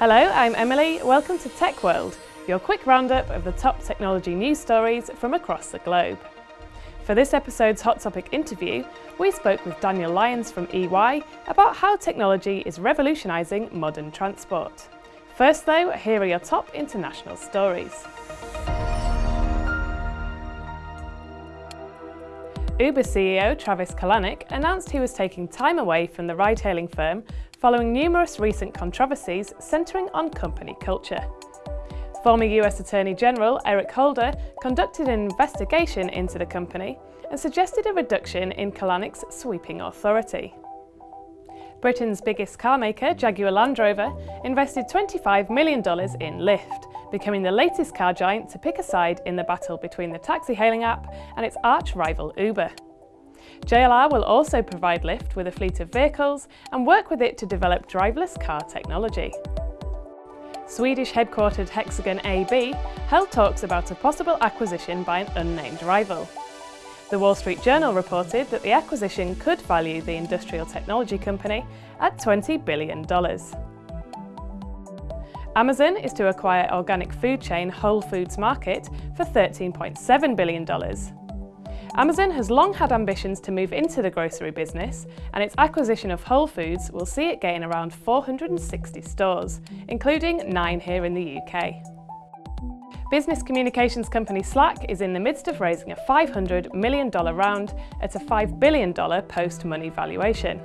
Hello, I'm Emily. Welcome to Tech World, your quick roundup of the top technology news stories from across the globe. For this episode's Hot Topic interview, we spoke with Daniel Lyons from EY about how technology is revolutionising modern transport. First though, here are your top international stories. Uber CEO Travis Kalanick announced he was taking time away from the ride-hailing firm following numerous recent controversies centering on company culture. Former US Attorney General Eric Holder conducted an investigation into the company and suggested a reduction in Kalanick's sweeping authority. Britain's biggest carmaker, Jaguar Land Rover, invested $25 million in Lyft, becoming the latest car giant to pick a side in the battle between the taxi hailing app and its arch rival Uber. JLR will also provide Lyft with a fleet of vehicles and work with it to develop driverless car technology. Swedish headquartered Hexagon AB held talks about a possible acquisition by an unnamed rival. The Wall Street Journal reported that the acquisition could value the industrial technology company at $20 billion. Amazon is to acquire organic food chain Whole Foods Market for $13.7 billion. Amazon has long had ambitions to move into the grocery business and its acquisition of Whole Foods will see it gain around 460 stores, including nine here in the UK. Business communications company Slack is in the midst of raising a $500 million round at a $5 billion post-money valuation.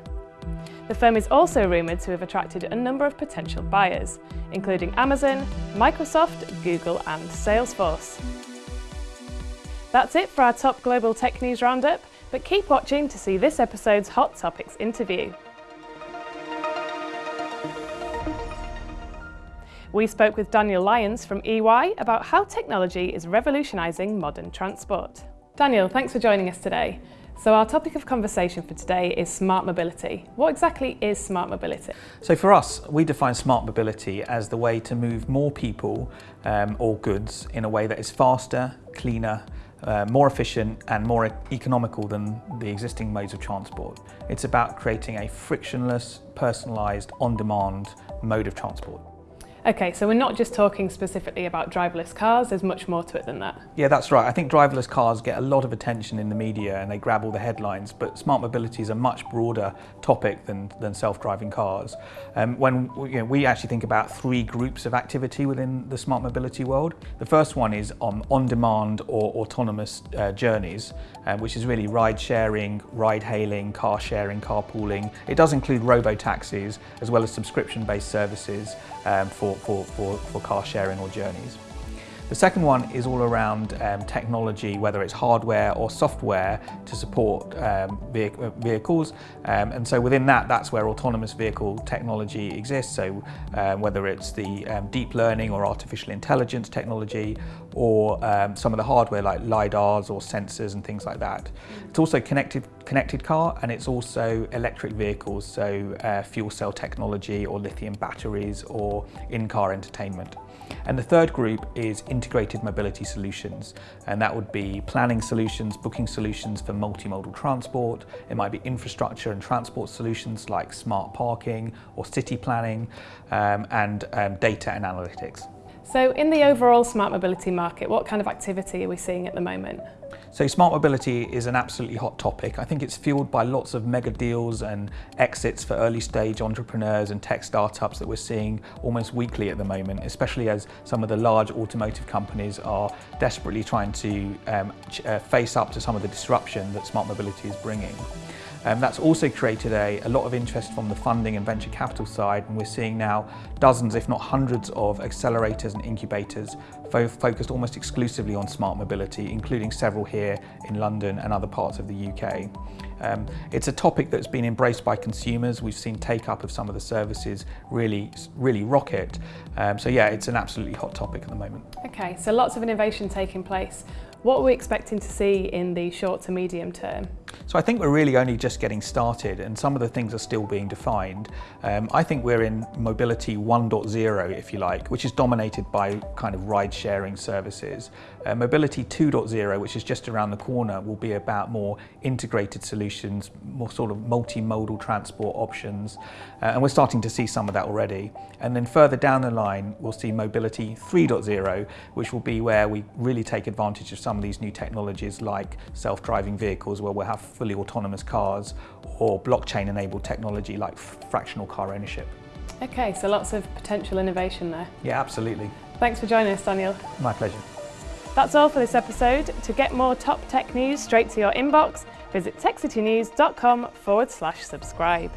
The firm is also rumoured to have attracted a number of potential buyers, including Amazon, Microsoft, Google and Salesforce. That's it for our top global tech news roundup, but keep watching to see this episode's Hot Topics interview. We spoke with Daniel Lyons from EY about how technology is revolutionising modern transport. Daniel, thanks for joining us today. So our topic of conversation for today is smart mobility. What exactly is smart mobility? So for us, we define smart mobility as the way to move more people um, or goods in a way that is faster, cleaner, uh, more efficient and more economical than the existing modes of transport. It's about creating a frictionless, personalised, on-demand mode of transport. Okay, so we're not just talking specifically about driverless cars, there's much more to it than that. Yeah, that's right. I think driverless cars get a lot of attention in the media and they grab all the headlines, but smart mobility is a much broader topic than, than self-driving cars. Um, when you know, we actually think about three groups of activity within the smart mobility world. The first one is on on-demand or autonomous uh, journeys, uh, which is really ride sharing, ride hailing, car sharing, carpooling. It does include robo-taxis as well as subscription-based services um, for for, for, for car sharing or journeys. The second one is all around um, technology, whether it's hardware or software to support um, uh, vehicles. Um, and so within that, that's where autonomous vehicle technology exists. So um, whether it's the um, deep learning or artificial intelligence technology, or um, some of the hardware like LiDARs or sensors and things like that. It's also connected, connected car and it's also electric vehicles, so uh, fuel cell technology or lithium batteries or in-car entertainment. And the third group is integrated mobility solutions. And that would be planning solutions, booking solutions for multimodal transport. It might be infrastructure and transport solutions like smart parking or city planning um, and um, data and analytics. So in the overall smart mobility market, what kind of activity are we seeing at the moment? So smart mobility is an absolutely hot topic. I think it's fueled by lots of mega deals and exits for early stage entrepreneurs and tech startups that we're seeing almost weekly at the moment, especially as some of the large automotive companies are desperately trying to um, uh, face up to some of the disruption that smart mobility is bringing. Um, that's also created a, a, lot of interest from the funding and venture capital side and we're seeing now dozens if not hundreds of accelerators and incubators fo focused almost exclusively on smart mobility including several here in London and other parts of the UK. Um, it's a topic that's been embraced by consumers. We've seen take up of some of the services really, really rocket. Um, so yeah, it's an absolutely hot topic at the moment. Okay, so lots of innovation taking place. What are we expecting to see in the short to medium term? So I think we're really only just getting started and some of the things are still being defined. Um, I think we're in mobility 1.0 if you like, which is dominated by kind of ride sharing services. Uh, mobility 2.0, which is just around the corner, will be about more integrated solutions solutions, more sort of multimodal transport options, uh, and we're starting to see some of that already. And then further down the line, we'll see mobility 3.0, which will be where we really take advantage of some of these new technologies like self-driving vehicles, where we'll have fully autonomous cars, or blockchain-enabled technology like fractional car ownership. Okay, so lots of potential innovation there. Yeah, absolutely. Thanks for joining us, Daniel. My pleasure. That's all for this episode. To get more top tech news straight to your inbox, visit techcitynews.com forward slash subscribe.